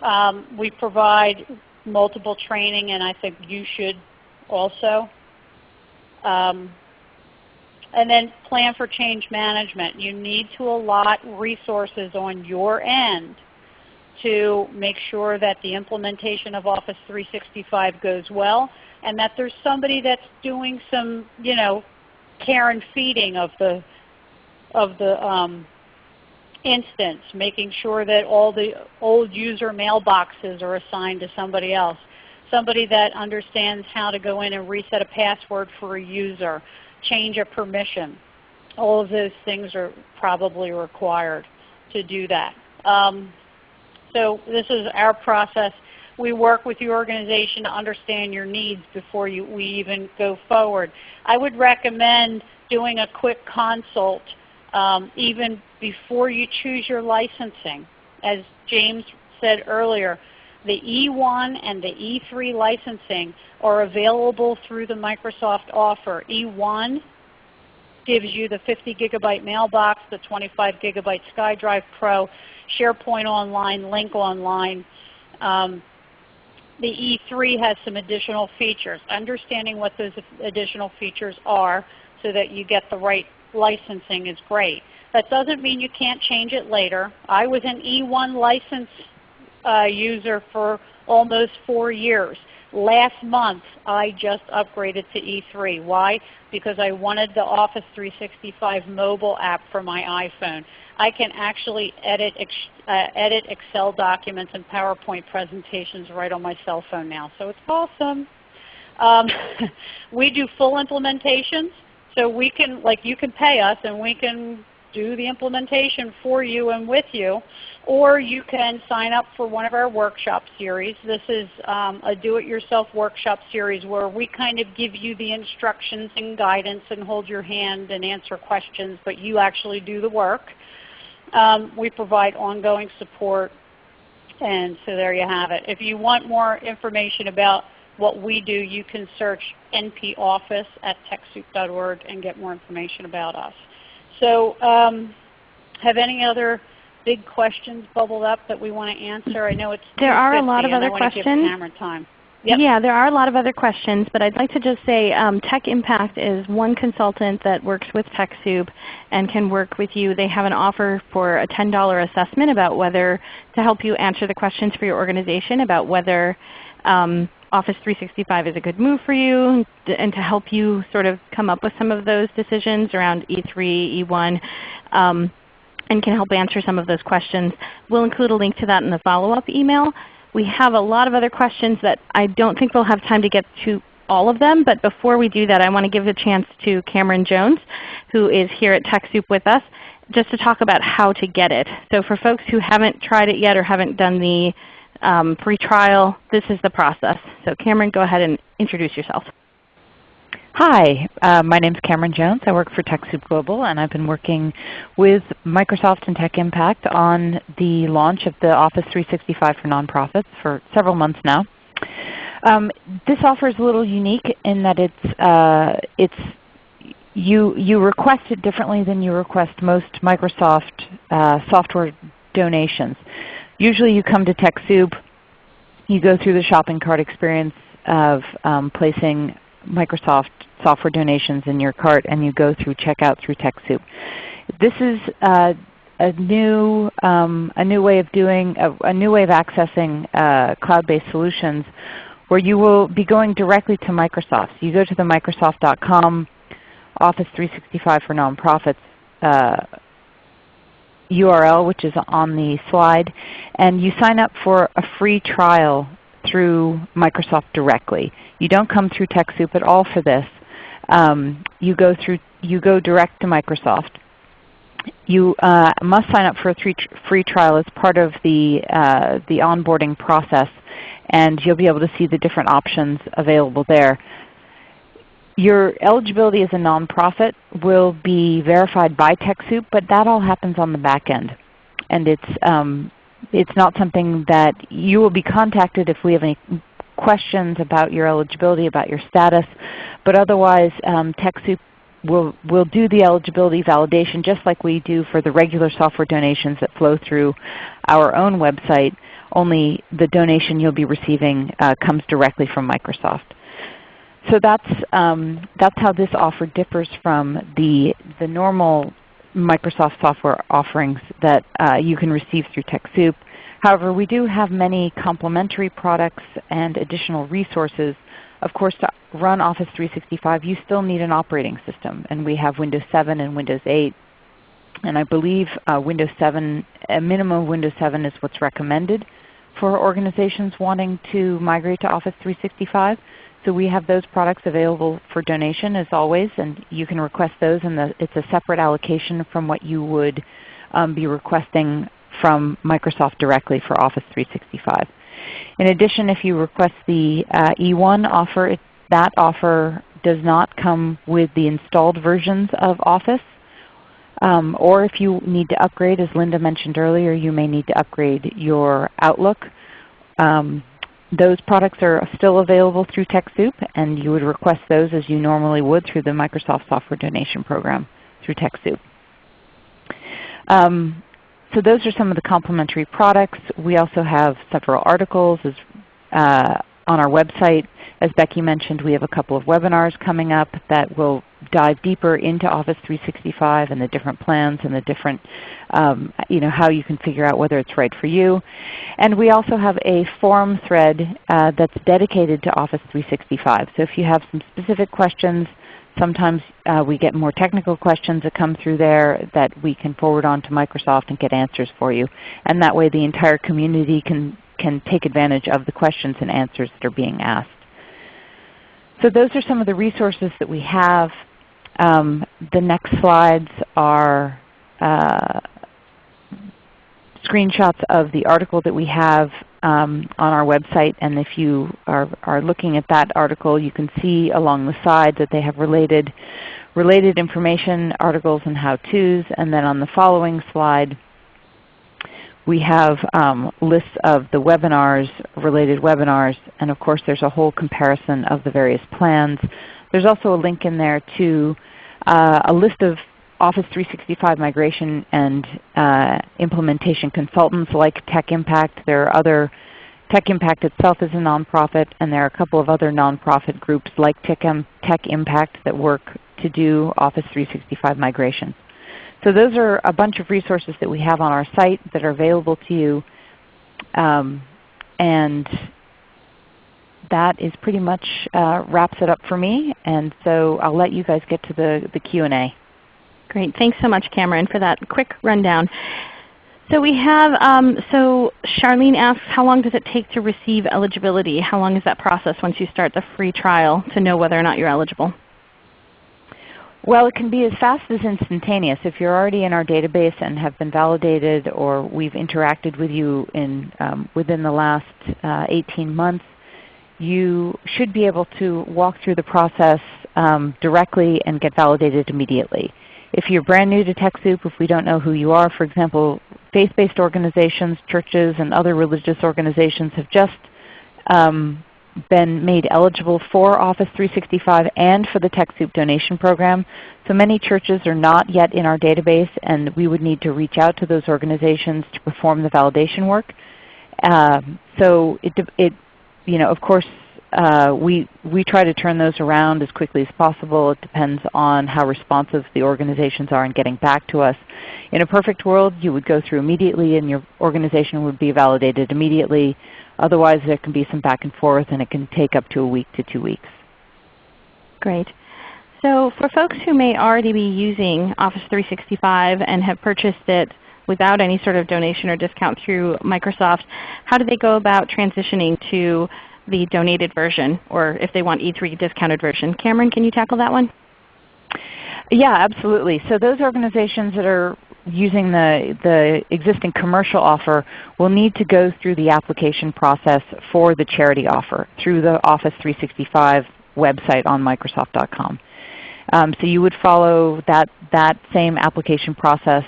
Um, we provide multiple training, and I think you should also. Um, and then plan for change management. You need to allot resources on your end to make sure that the implementation of Office 365 goes well and that there's somebody that's doing some you know, care and feeding of the, of the um, instance, making sure that all the old user mailboxes are assigned to somebody else. Somebody that understands how to go in and reset a password for a user, change of permission. All of those things are probably required to do that. Um, so this is our process. We work with your organization to understand your needs before you, we even go forward. I would recommend doing a quick consult um, even before you choose your licensing. As James said earlier, the E1 and the E3 licensing are available through the Microsoft offer. E1 gives you the 50 gigabyte mailbox, the 25 gigabyte SkyDrive Pro, SharePoint Online, Lync Online. Um, the E3 has some additional features. Understanding what those additional features are so that you get the right licensing is great. That doesn't mean you can't change it later. I was an E1 license uh, user for almost four years. last month I just upgraded to E3. Why? Because I wanted the Office 365 mobile app for my iPhone. I can actually edit, uh, edit Excel documents and PowerPoint presentations right on my cell phone now. So it's awesome. Um, we do full implementations. So we can, like you can pay us and we can do the implementation for you and with you. Or you can sign up for one of our workshop series. This is um, a do-it-yourself workshop series where we kind of give you the instructions and guidance and hold your hand and answer questions, but you actually do the work. Um, we provide ongoing support. And so there you have it. If you want more information about what we do, you can search NP Office at TechSoup.org and get more information about us. So um, have any other big questions bubbled up that we want to answer? I know it's There are a lot of other questions. time. Yep. Yeah, there are a lot of other questions, but I'd like to just say um, Tech Impact is one consultant that works with TechSoup and can work with you. They have an offer for a $10 assessment about whether to help you answer the questions for your organization about whether um, Office 365 is a good move for you and to help you sort of come up with some of those decisions around E3, E1, um, and can help answer some of those questions. We'll include a link to that in the follow-up email. We have a lot of other questions that I don't think we'll have time to get to all of them, but before we do that I want to give a chance to Cameron Jones who is here at TechSoup with us just to talk about how to get it. So for folks who haven't tried it yet or haven't done the um, free trial. This is the process. So Cameron, go ahead and introduce yourself. Hi, uh, my name is Cameron Jones. I work for TechSoup Global, and I've been working with Microsoft and Tech Impact on the launch of the Office 365 for nonprofits for several months now. Um, this offer is a little unique in that it's, uh, it's you, you request it differently than you request most Microsoft uh, software donations. Usually you come to TechSoup, you go through the shopping cart experience of um, placing Microsoft software donations in your cart and you go through checkout through TechSoup. This is uh, a new um, a new way of doing a, a new way of accessing uh, cloud-based solutions where you will be going directly to Microsoft. So you go to the Microsoft.com Office 365 for Nonprofits uh, URL which is on the slide, and you sign up for a free trial through Microsoft directly. You don't come through TechSoup at all for this. Um, you go through you go direct to Microsoft. You uh, must sign up for a free trial as part of the uh, the onboarding process, and you'll be able to see the different options available there. Your eligibility as a nonprofit will be verified by TechSoup, but that all happens on the back end. And it's, um, it's not something that you will be contacted if we have any questions about your eligibility, about your status. But otherwise, um, TechSoup will, will do the eligibility validation just like we do for the regular software donations that flow through our own website, only the donation you'll be receiving uh, comes directly from Microsoft. So that's, um, that's how this offer differs from the, the normal Microsoft software offerings that uh, you can receive through TechSoup. However, we do have many complementary products and additional resources. Of course, to run Office 365 you still need an operating system, and we have Windows 7 and Windows 8. And I believe uh, Windows 7, a minimum of Windows 7 is what's recommended for organizations wanting to migrate to Office 365. So we have those products available for donation as always, and you can request those, and it's a separate allocation from what you would um, be requesting from Microsoft directly for Office 365. In addition, if you request the uh, E1 offer, it, that offer does not come with the installed versions of Office. Um, or if you need to upgrade, as Linda mentioned earlier, you may need to upgrade your Outlook. Um, those products are still available through TechSoup, and you would request those as you normally would through the Microsoft Software Donation Program through TechSoup. Um, so those are some of the complementary products. We also have several articles as, uh, on our website. As Becky mentioned, we have a couple of webinars coming up that will dive deeper into Office 365 and the different plans and the different, um, you know, how you can figure out whether it's right for you. And we also have a forum thread uh, that's dedicated to Office 365. So if you have some specific questions, sometimes uh, we get more technical questions that come through there that we can forward on to Microsoft and get answers for you. And that way the entire community can, can take advantage of the questions and answers that are being asked. So those are some of the resources that we have. Um, the next slides are uh, screenshots of the article that we have um, on our website. And if you are, are looking at that article, you can see along the side that they have related, related information, articles, and how-tos. And then on the following slide, we have um, lists of the webinars, related webinars, and of course there's a whole comparison of the various plans. There's also a link in there to uh, a list of Office 365 migration and uh, implementation consultants like Tech Impact. There are other, Tech Impact itself is a nonprofit, and there are a couple of other nonprofit groups like Tech, Tech Impact that work to do Office 365 migration. So those are a bunch of resources that we have on our site that are available to you. Um, and that is pretty much uh, wraps it up for me. And so I'll let you guys get to the, the Q&A. Great. Thanks so much, Cameron, for that quick rundown. So we have, um, so Charlene asks, how long does it take to receive eligibility? How long is that process once you start the free trial to know whether or not you're eligible? Well, it can be as fast as instantaneous. If you're already in our database and have been validated or we've interacted with you in, um, within the last uh, 18 months, you should be able to walk through the process um, directly and get validated immediately. If you're brand new to TechSoup, if we don't know who you are, for example, faith-based organizations, churches, and other religious organizations have just um, been made eligible for Office 365 and for the TechSoup donation program. So many churches are not yet in our database and we would need to reach out to those organizations to perform the validation work. Uh, so it, it, you know, of course uh, we, we try to turn those around as quickly as possible. It depends on how responsive the organizations are in getting back to us. In a perfect world, you would go through immediately and your organization would be validated immediately. Otherwise there can be some back and forth and it can take up to a week to two weeks. Great. So for folks who may already be using Office 365 and have purchased it without any sort of donation or discount through Microsoft, how do they go about transitioning to the donated version or if they want E3 discounted version? Cameron, can you tackle that one? Yeah, absolutely. So those organizations that are using the, the existing commercial offer will need to go through the application process for the charity offer through the Office 365 website on Microsoft.com. Um, so you would follow that, that same application process,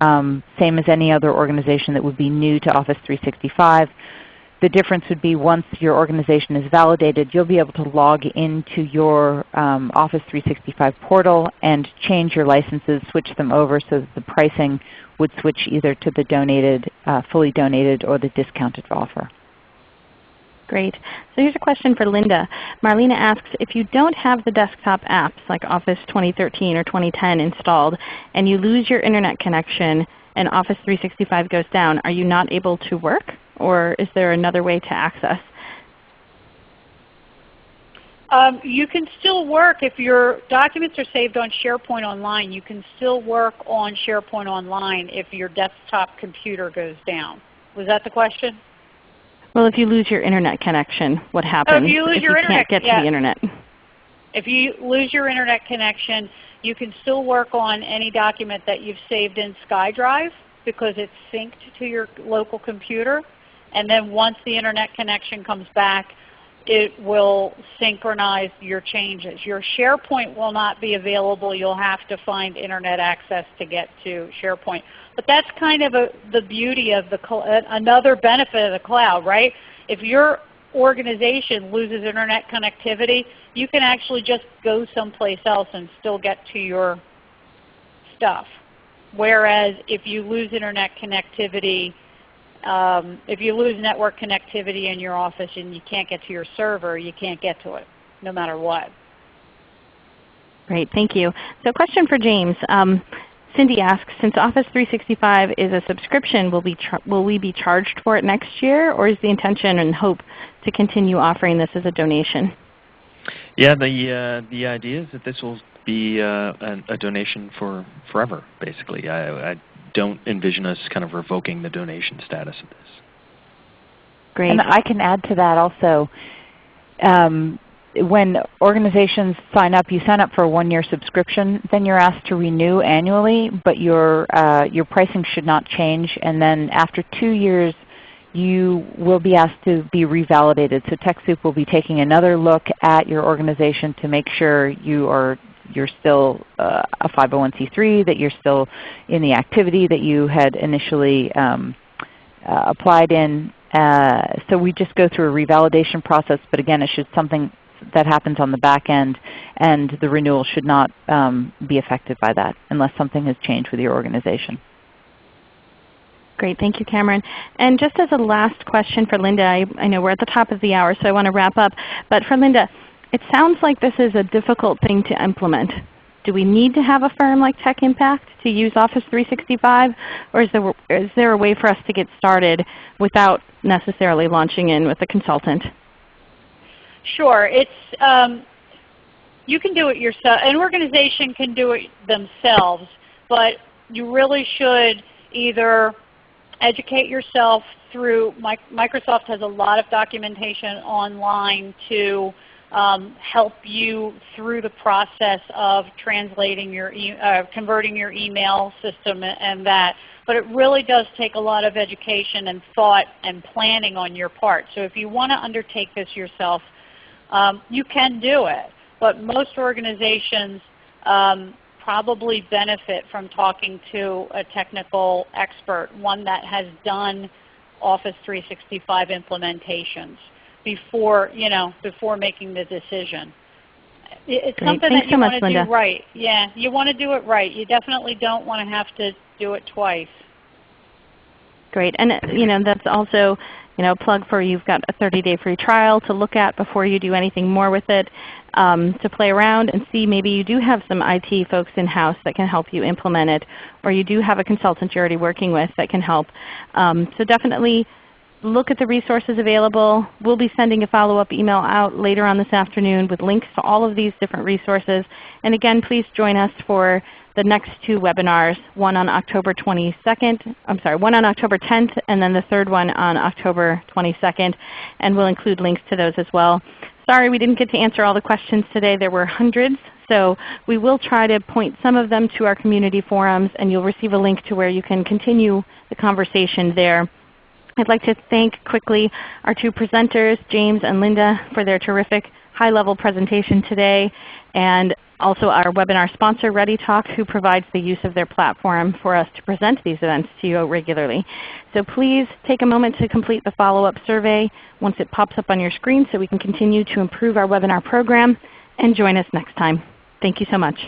um, same as any other organization that would be new to Office 365. The difference would be once your organization is validated, you'll be able to log into your um, Office 365 portal and change your licenses, switch them over so that the pricing would switch either to the donated, uh, fully donated or the discounted offer. Great. So here's a question for Linda. Marlena asks, if you don't have the desktop apps like Office 2013 or 2010 installed and you lose your Internet connection and Office 365 goes down, are you not able to work? Or is there another way to access? Um, you can still work if your documents are saved on SharePoint Online. You can still work on SharePoint Online if your desktop computer goes down. Was that the question? Well, if you lose your Internet connection, what happens oh, if you, lose if your you internet, can't get yeah. to the Internet? If you lose your Internet connection, you can still work on any document that you've saved in SkyDrive because it's synced to your local computer. And then once the Internet connection comes back, it will synchronize your changes. Your SharePoint will not be available. You'll have to find Internet access to get to SharePoint. But that's kind of a, the beauty of the uh, another benefit of the cloud, right? If your organization loses Internet connectivity, you can actually just go someplace else and still get to your stuff. Whereas if you lose Internet connectivity, um, if you lose network connectivity in your office and you can't get to your server, you can't get to it no matter what. Great, thank you. So question for James. Um, Cindy asks, since Office 365 is a subscription, will, be will we be charged for it next year, or is the intention and hope to continue offering this as a donation? Yeah, the uh, the idea is that this will be uh, a, a, donation for forever, basically. I, I, don't envision us kind of revoking the donation status of this. Great. And I can add to that also. Um, when organizations sign up, you sign up for a one-year subscription, then you're asked to renew annually, but your, uh, your pricing should not change. And then after two years, you will be asked to be revalidated. So TechSoup will be taking another look at your organization to make sure you are you're still uh, a 501c3, that you're still in the activity that you had initially um, uh, applied in. Uh, so we just go through a revalidation process, but again, it should something that happens on the back end, and the renewal should not um, be affected by that unless something has changed with your organization. Great. Thank you, Cameron. And just as a last question for Linda, I, I know we're at the top of the hour, so I want to wrap up. But for Linda, it sounds like this is a difficult thing to implement. Do we need to have a firm like Tech Impact to use Office 365, or is there, is there a way for us to get started without necessarily launching in with a consultant? Sure. It's um, you can do it yourself. An organization can do it themselves, but you really should either educate yourself through Microsoft has a lot of documentation online to um, help you through the process of translating your e uh, converting your email system and that. But it really does take a lot of education and thought and planning on your part. So if you want to undertake this yourself, um, you can do it, but most organizations um, probably benefit from talking to a technical expert, one that has done Office 365 implementations before, you know, before making the decision. It's Great. something Thanks that you so want to do right. Yeah, you want to do it right. You definitely don't want to have to do it twice. Great. And you know, that's also you know, a plug for you've got a 30-day free trial to look at before you do anything more with it, um, to play around and see maybe you do have some IT folks in-house that can help you implement it, or you do have a consultant you're already working with that can help. Um, so definitely look at the resources available. We'll be sending a follow-up email out later on this afternoon with links to all of these different resources. And again, please join us for the next two webinars, one on October 22nd, I'm sorry, one on October 10th, and then the third one on October 22nd. And we'll include links to those as well. Sorry we didn't get to answer all the questions today. There were hundreds. So we will try to point some of them to our community forums, and you'll receive a link to where you can continue the conversation there. I'd like to thank quickly our two presenters, James and Linda, for their terrific high-level presentation today, and also our webinar sponsor, ReadyTalk, who provides the use of their platform for us to present these events to you regularly. So please take a moment to complete the follow-up survey once it pops up on your screen so we can continue to improve our webinar program, and join us next time. Thank you so much.